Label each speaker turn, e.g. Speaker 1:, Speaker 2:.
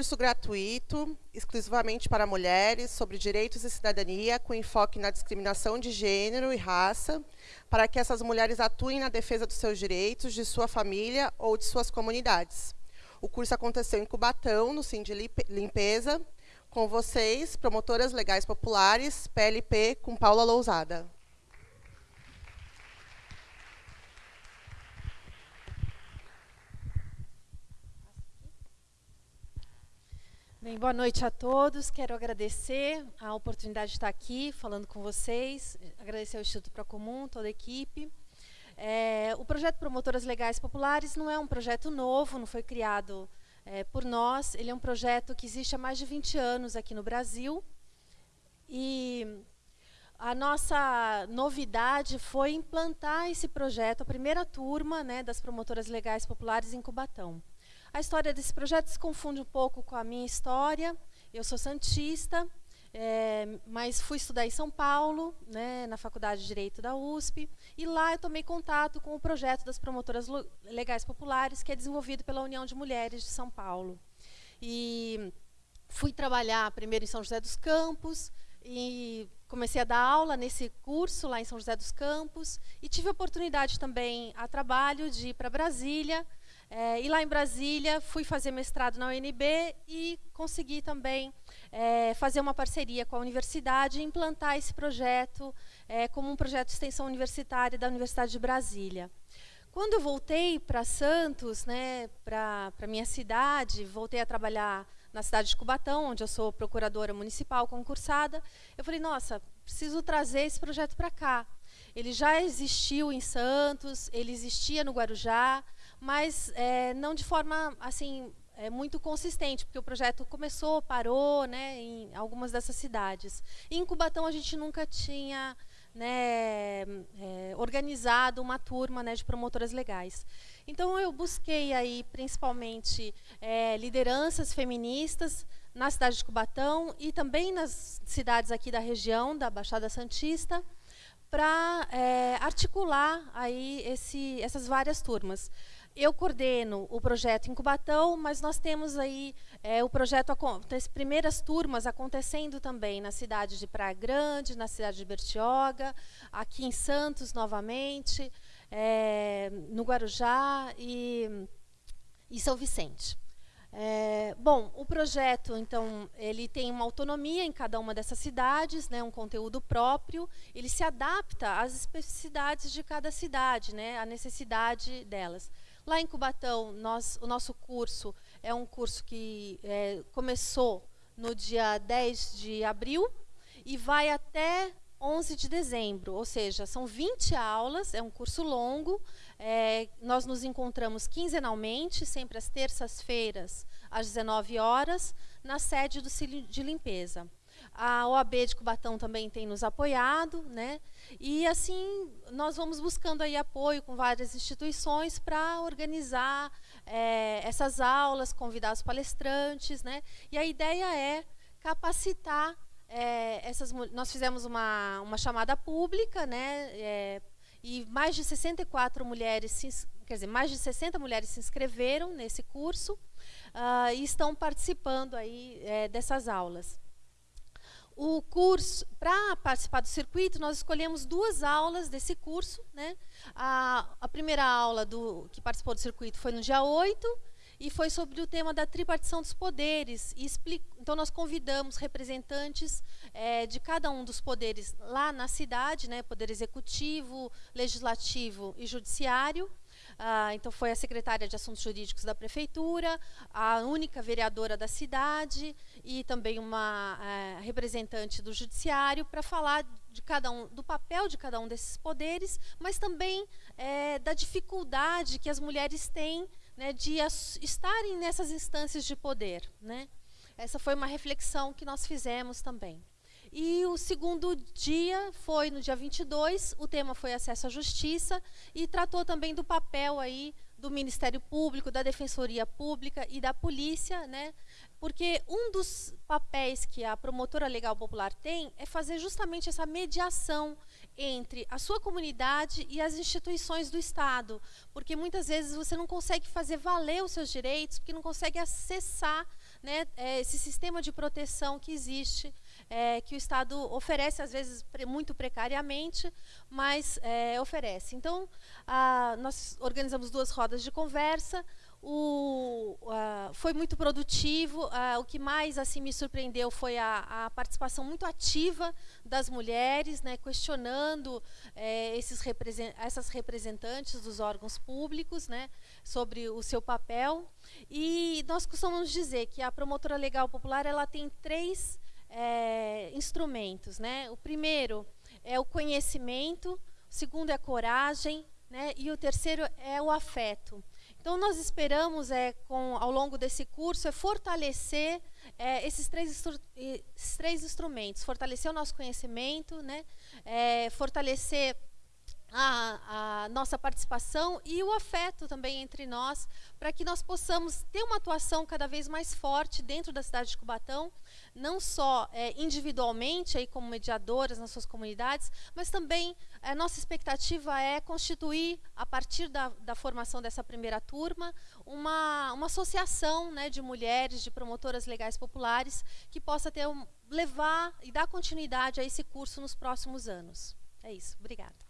Speaker 1: curso gratuito, exclusivamente para mulheres, sobre direitos e cidadania, com enfoque na discriminação de gênero e raça, para que essas mulheres atuem na defesa dos seus direitos, de sua família ou de suas comunidades. O curso aconteceu em Cubatão, no Sim de Limpeza, com vocês, promotoras legais populares, PLP, com Paula Lousada.
Speaker 2: Bem, boa noite a todos. Quero agradecer a oportunidade de estar aqui falando com vocês, agradecer ao Instituto Procomum, toda a equipe. É, o projeto Promotoras Legais Populares não é um projeto novo, não foi criado é, por nós. Ele é um projeto que existe há mais de 20 anos aqui no Brasil. E a nossa novidade foi implantar esse projeto, a primeira turma né, das promotoras legais populares em Cubatão. A história desse projeto se confunde um pouco com a minha história. Eu sou santista, é, mas fui estudar em São Paulo, né, na Faculdade de Direito da USP, e lá eu tomei contato com o projeto das promotoras legais populares, que é desenvolvido pela União de Mulheres de São Paulo. E fui trabalhar primeiro em São José dos Campos, e comecei a dar aula nesse curso lá em São José dos Campos, e tive a oportunidade também a trabalho de ir para Brasília, é, e lá em Brasília, fui fazer mestrado na UNB e consegui também é, fazer uma parceria com a universidade e implantar esse projeto é, como um projeto de extensão universitária da Universidade de Brasília. Quando eu voltei para Santos, né, para minha cidade, voltei a trabalhar na cidade de Cubatão, onde eu sou procuradora municipal concursada, eu falei, nossa, preciso trazer esse projeto para cá. Ele já existiu em Santos, ele existia no Guarujá, mas é, não de forma assim é, muito consistente, porque o projeto começou, parou, né, em algumas dessas cidades. Em Cubatão a gente nunca tinha né, é, organizado uma turma né, de promotoras legais. Então eu busquei aí principalmente é, lideranças feministas na cidade de Cubatão e também nas cidades aqui da região da Baixada Santista para é, articular aí esse, essas várias turmas. Eu coordeno o projeto em Cubatão, mas nós temos aí é, o projeto, as primeiras turmas acontecendo também na cidade de Praia Grande, na cidade de Bertioga, aqui em Santos novamente, é, no Guarujá e, e São Vicente. É, bom, o projeto, então, ele tem uma autonomia em cada uma dessas cidades, né, um conteúdo próprio, ele se adapta às especificidades de cada cidade, né, à necessidade delas. Lá em Cubatão, nós, o nosso curso é um curso que é, começou no dia 10 de abril e vai até 11 de dezembro, ou seja, são 20 aulas, é um curso longo, é, nós nos encontramos quinzenalmente, sempre às terças-feiras, às 19 horas, na sede do Cílio de Limpeza. A OAB de Cubatão também tem nos apoiado, né? E assim nós vamos buscando aí apoio com várias instituições para organizar é, essas aulas, convidar os palestrantes, né? E a ideia é capacitar é, essas. Nós fizemos uma, uma chamada pública, né? É, e mais de 64 mulheres, quer dizer, mais de 60 mulheres se inscreveram nesse curso uh, e estão participando aí é, dessas aulas. O curso, para participar do circuito, nós escolhemos duas aulas desse curso. Né? A, a primeira aula do, que participou do circuito foi no dia 8, e foi sobre o tema da tripartição dos poderes. então, nós convidamos representantes é, de cada um dos poderes lá na cidade, né, poder executivo, legislativo e judiciário, ah, então, foi a secretária de Assuntos Jurídicos da Prefeitura, a única vereadora da cidade e também uma é, representante do Judiciário para falar de cada um, do papel de cada um desses poderes, mas também é, da dificuldade que as mulheres têm né, de estarem nessas instâncias de poder. Né? Essa foi uma reflexão que nós fizemos também. E o segundo dia foi no dia 22, o tema foi acesso à justiça e tratou também do papel aí do Ministério Público, da Defensoria Pública e da polícia, né? Porque um dos papéis que a promotora legal popular tem é fazer justamente essa mediação entre a sua comunidade e as instituições do Estado, porque muitas vezes você não consegue fazer valer os seus direitos, porque não consegue acessar né, é, esse sistema de proteção que existe, é, que o Estado oferece, às vezes muito precariamente, mas é, oferece. Então, a, nós organizamos duas rodas de conversa, o, uh, foi muito produtivo. Uh, o que mais assim me surpreendeu foi a, a participação muito ativa das mulheres, né, questionando eh, esses represent essas representantes dos órgãos públicos né, sobre o seu papel. E nós costumamos dizer que a promotora legal popular ela tem três eh, instrumentos. Né? O primeiro é o conhecimento, o segundo é a coragem né, e o terceiro é o afeto. Então, nós esperamos, é, com, ao longo desse curso, é fortalecer é, esses, três esses três instrumentos. Fortalecer o nosso conhecimento, né? É, fortalecer a, a, nossa participação e o afeto também entre nós, para que nós possamos ter uma atuação cada vez mais forte dentro da cidade de Cubatão, não só é, individualmente, aí como mediadoras nas suas comunidades, mas também a nossa expectativa é constituir, a partir da, da formação dessa primeira turma, uma, uma associação né, de mulheres, de promotoras legais populares, que possa ter levar e dar continuidade a esse curso nos próximos anos. É isso. Obrigada.